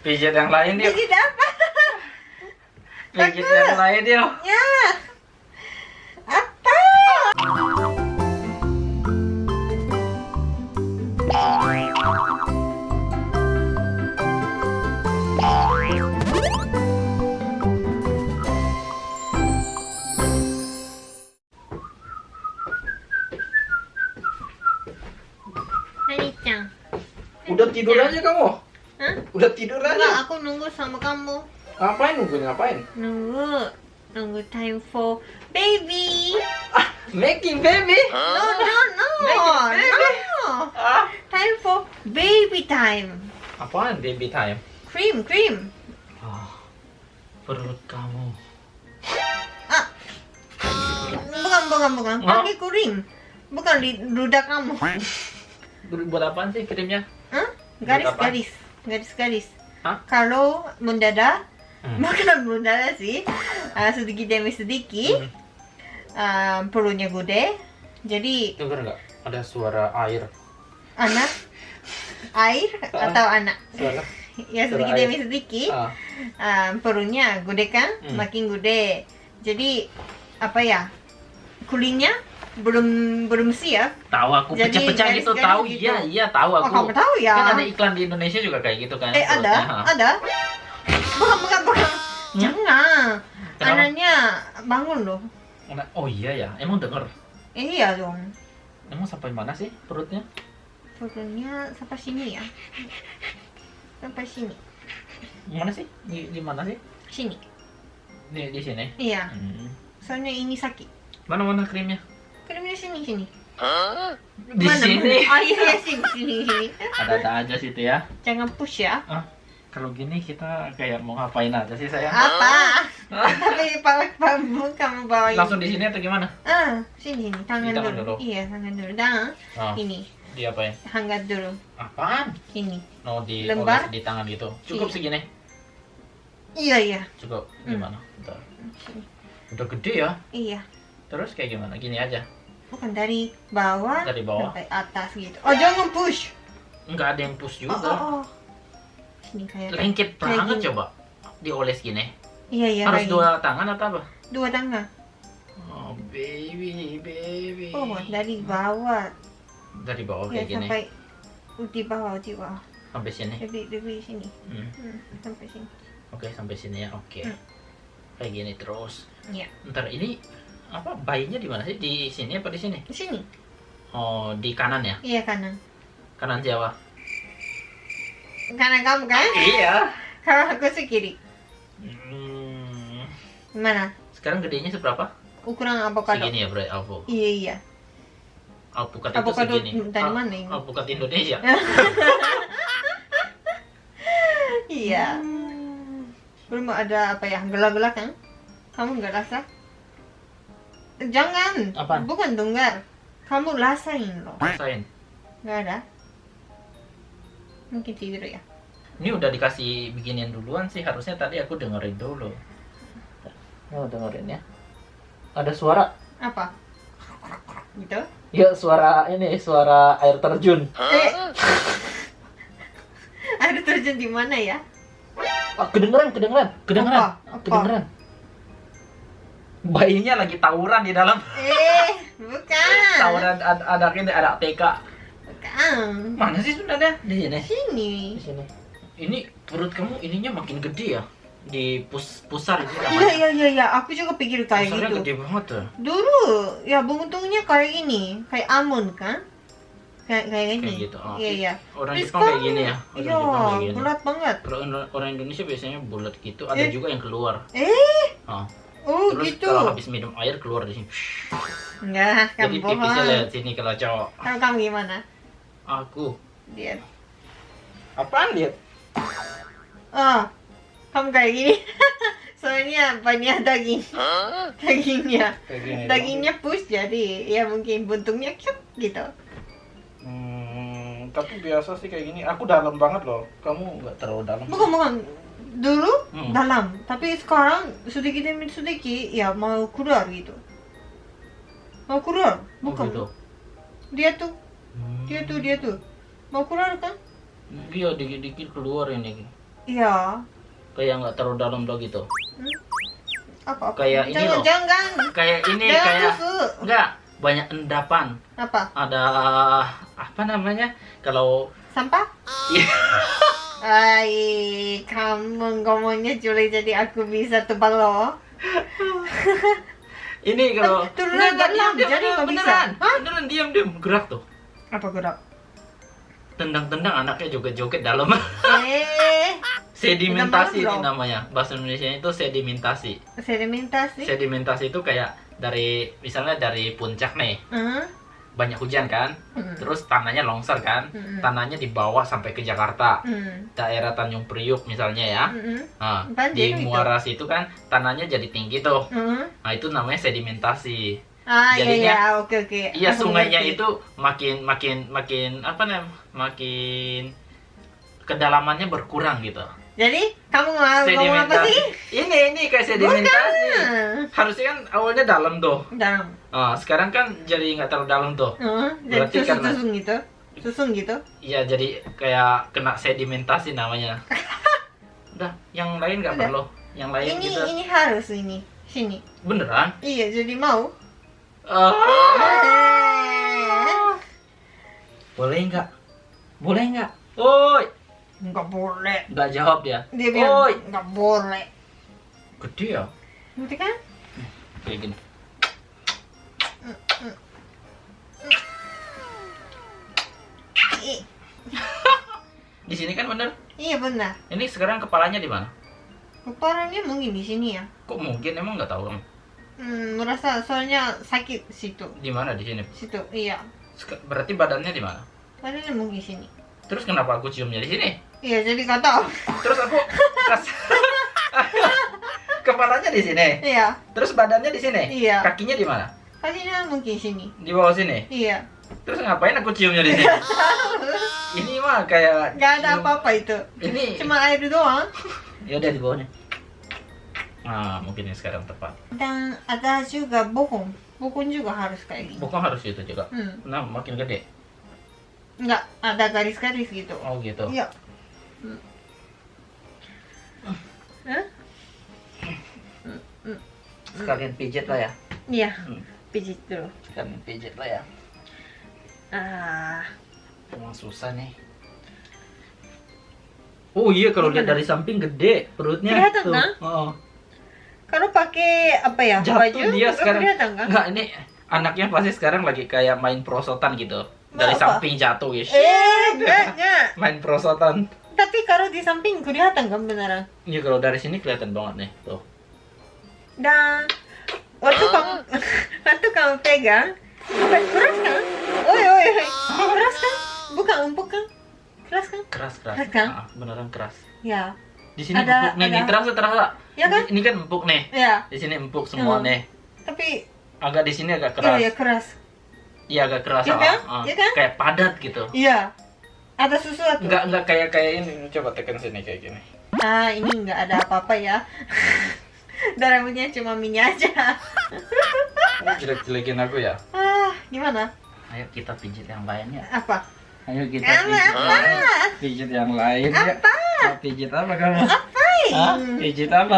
Pijit yang lain yuk. Pijit apa? Pijit yang lain yuk. Ya. Apa? Hanichan. Udah tidur aja kamu. Udah tidur Enggak, aja. aku nunggu sama kamu. Ngapain nunggu ngapain? Nunggu. Nunggu time for baby. Ah, making baby. No, no, no. Make it baby. No. Ah, Time for baby time. apaan baby time? Cream, cream. Ah, perut kamu. Ah. Bukan, bukan, bukan. Oh. Kaki kuring. Bukan di ludah kamu. Buat apaan sih krimnya? Hah? Garis-garis. Garis-garis. Hah? Kalau mendadak, Hmm. bukan mendadak sih. Ah, sedikit demi sedikit. Hmm. ah, perutnya gede. Jadi Dengar nggak? Ada suara air. anak air atau anak Suara. ya sedikit demi sedikit Ah, ah, perutnya gede kan Hmm. makin gede jadi apa ya kulingnya belum belum siap. Tahu aku pecah-pecah gitu tahu. gitu. iya iya tahu oh aku. kamu tahu ya? Kan ada iklan di Indonesia juga kayak gitu kan eh ada ha. ada. Bukan bukan bukan. Hmm? jangan. Kenapa? anaknya bangun loh. Oh iya ya emang denger? Iya dong. Emang sampai mana sih perutnya? Perutnya sampai sini ya. Sampai sini. Mana sih? Di, di mana sih? Sini. Di di sini? Iya. Hmm. soalnya ini sakit. Mana mana krimnya sini sini di Mana, sini mana? Oh iya, iya, sini, sini, sini. ada ada aja situ ya Jangan push ya. ah kalau gini kita kayak mau ngapain aja sih saya Apa? Tapi bawa kamu kamu bawa ini. langsung di sini atau gimana Ah, sini, sini. Tangan Di tangan dulu. dulu. Iya, tangan dulu. Dan oh, ini, diapain hangat dulu. apaan Ini. no di Lembar? di tangan gitu cukup Iya. segini Iya, iya. cukup Hmm. gimana Bentar. Sini. udah gede ya Iya. terus kayak gimana gini aja Bukan dari bawah, Dari bawah? sampai atas gitu. Oh, jangan push. nggak ada yang push Oh, juga oh, oh. Sini kayak. lengket kayak banget gini. coba dioles gini Iya, iya. harus kayak dua tangan atau apa dua tangan. oh baby baby Oh, dari bawah. dari bawah ya, kayak gini sampai di bawah, di bawah. sampai sini Lebih, lebih sini. Hmm, Hmm, sampai sini. oke sampai sini ya oke Hmm. kayak gini terus Iya. ntar ini apa bayinya di mana sih di sini apa di sini Di sini. oh di kanan ya Iya kanan. kanan Jawa Kanan kamu kan? iya Kalau aku sih kiri. hmm, Mana? sekarang gedenya seberapa Ukuran avocado. segini ya berarti alpu Iya iya. alpukat itu segini dari Al- mana ini? alpukat Indonesia Iya. Belum ada apa ya? Gelak-gelak kan? Kamu nggak rasa? Jangan. Apaan? Bukan dengar. Kamu rasain loh. rasain Nggak ada. Mungkin tidur ya. Ini udah dikasih beginian duluan sih, harusnya tadi aku dengerin dulu. Oh, dengerin ya. Ada suara. Apa? Gitu? Ya, suara ini, suara air terjun. Eh. Ada terjun di mana ya? Oh, kedengeran, kedengeran, kedengeran, Apa? Apa? kedengeran. Bayinya lagi tawuran di dalam. Eh, bukan. Tawuran ada ada ini ada TK. Bukan. Mana sih sebenarnya? Di sini. Sini. Di sini. Ini perut kamu ininya makin gede ya? Di pus pusar itu Iya namanya. iya iya iya, aku juga pikir kayak Pusarnya gitu. gede banget tuh. Dulu ya bentuknya kayak ini, kayak almond kan? Kayak kayak ini. Kayak gitu. Oh, Iya iya. Orang Jepang kayak gini ya. Orang Iya, Jepang kayak gini. bulat banget. Kalau orang Indonesia biasanya bulat gitu, ada Eh. juga yang keluar. Eh, Oh. Oh Terus gitu. kalau habis minum air keluar di sini. Enggak, Jadi kamu pipisnya bohong. lihat sini kalau cowok. Kamu kamu gimana? Aku. Dia. Apaan lihat? Oh, kamu kayak gini. Soalnya banyak daging. Dagingnya. Gini. Dagingnya push jadi ya mungkin buntungnya cuk gitu. Hmm, tapi biasa sih kayak gini. Aku dalam banget loh. Kamu nggak terlalu dalam. Bukan bukan. Dulu Hmm. dalam, tapi sekarang sedikit demi sedikit ya mau keluar gitu. Mau keluar, Oh, bukan? gitu. Dia tuh, Hmm. dia tuh, dia tuh. Mau keluar kan? Iya, dikit-dikit keluar ini. Iya. Kayak nggak terlalu dalam do gitu. Apa? apa? Kayak ini jangan, loh. Jangan. Kayak ini Jangan kayak tusuk. enggak banyak endapan. Apa? Ada apa namanya? Kalau Sampah? Iya. Ay, kamu ngomongnya Juli jadi aku bisa tebal loh. ini kalau Turun Nggak, nggak, dalam, diam, diam, jadi nggak bisa. beneran, Hah? beneran diam diam gerak tuh. Apa gerak? Tendang-tendang anaknya joget-joget dalam. Eh, sedimentasi ini namanya. Bahasa Indonesia itu sedimentasi. sedimentasi. Sedimentasi itu kayak dari misalnya dari puncak nih, Hmm, banyak hujan kan, hmm, terus tanahnya longsor kan, hmm, tanahnya dibawa sampai ke Jakarta, hmm, daerah Tanjung Priuk misalnya ya. hmm, Nah, Banjir di itu. muara situ kan tanahnya jadi tinggi tuh. hmm. Nah, itu namanya sedimentasi. Ah, iya Jadinya- iya, oke oke. Iya, sungainya itu makin makin makin apa namanya? Makin kedalamannya berkurang gitu. Jadi, kamu mau ngomong apa sih? Ini ini kayak sedimentasi. Bukan. Harusnya kan awalnya dalam tuh. Dalam. Nah, sekarang kan jadi nggak terlalu dalam tuh. Hmm, jadi Berarti karena- susun gitu. Susun gitu. Iya, jadi kayak kena sedimentasi namanya. Udah, yang lain nggak perlu. Yang lain Ini gitu. ini harus ini. Sini. Beneran? Iya, jadi mau. Eh, Boleh nggak? Boleh nggak? Oi, Nggak boleh. nggak jawab dia. Dia bilang Oi, nggak boleh. gede ya? Ngerti kan? Kayak gini. Di sini kan bener. iya benar. Ini sekarang kepalanya di mana? Kepalanya mungkin di sini ya. Kok mungkin emang nggak tahu kamu? Hmm, merasa soalnya sakit situ. Di mana di sini? Situ, iya. Berarti badannya di mana? Badannya mungkin sini. Terus kenapa aku ciumnya di sini? Iya, jadi tahu. Terus aku kas kepalanya di sini. Iya, Terus badannya di sini. Iya. Kakinya di mana? kakinya mungkin sini. Di bawah sini. Iya. Terus ngapain aku ciumnya di sini? ini mah kayak Gak ada apa-apa itu. Ini Cuma air doang. ya udah di bawahnya. Nah, mungkin ini sekarang tepat. Dan ada juga bokong. Bokong juga harus kayak gini. Bukan harus itu juga. Hmm. Nah, makin gede. Enggak, ada garis-garis gitu. Oh gitu. Iya. Sekalian pijit lah ya. Iya, Hmm. pijit dulu. Sekalian pijit lah ya. Ah, Emang susah nih. Oh iya kalau lihat dari samping gede perutnya Kelihatan, tuh. kan? Oh. kalau pakai apa ya? Jatuh baju, dia sekarang. kelihatan kan? Enggak, ini anaknya pasti sekarang lagi kayak main prosotan gitu. Dari Apa? samping jatuh ya. Eh, enggak, enggak. Main prosotan. Tapi kalau di samping kelihatan kan beneran. Iya kalau dari sini kelihatan banget nih. Tuh. Dan waktu kamu waktu kamu pegang, apa, keras kan? Oi, oi, oi. Keras kan? Bukan empuk kan? Keras kan? Keras keras. Keras kan? Ah, beneran keras. Ya. Di sini Ada- empuk nih, ada- terasa terasa. Ya kan? Ini kan empuk nih. Ya. Di sini empuk semua Hmm. nih. Tapi Agak di sini agak iya keras. ya keras. Iya agak keras. Iya ah, kan? ah. Iya kan? Kayak padat gitu. Iya. Ada sesuatu. Enggak enggak kayak kayak ini. Coba tekan sini kayak gini. Ah, ini enggak ada apa-apa ya. Dan rambutnya cuma minyak aja. Jelek-jelekin aku ya. Ah, gimana? Ayo kita pijit yang lainnya. Apa? Ayo kita pijit. Apa? Pijit yang lain ya. Apa? Mau pijit apa kamu? Apa? Hah? Pijit apa?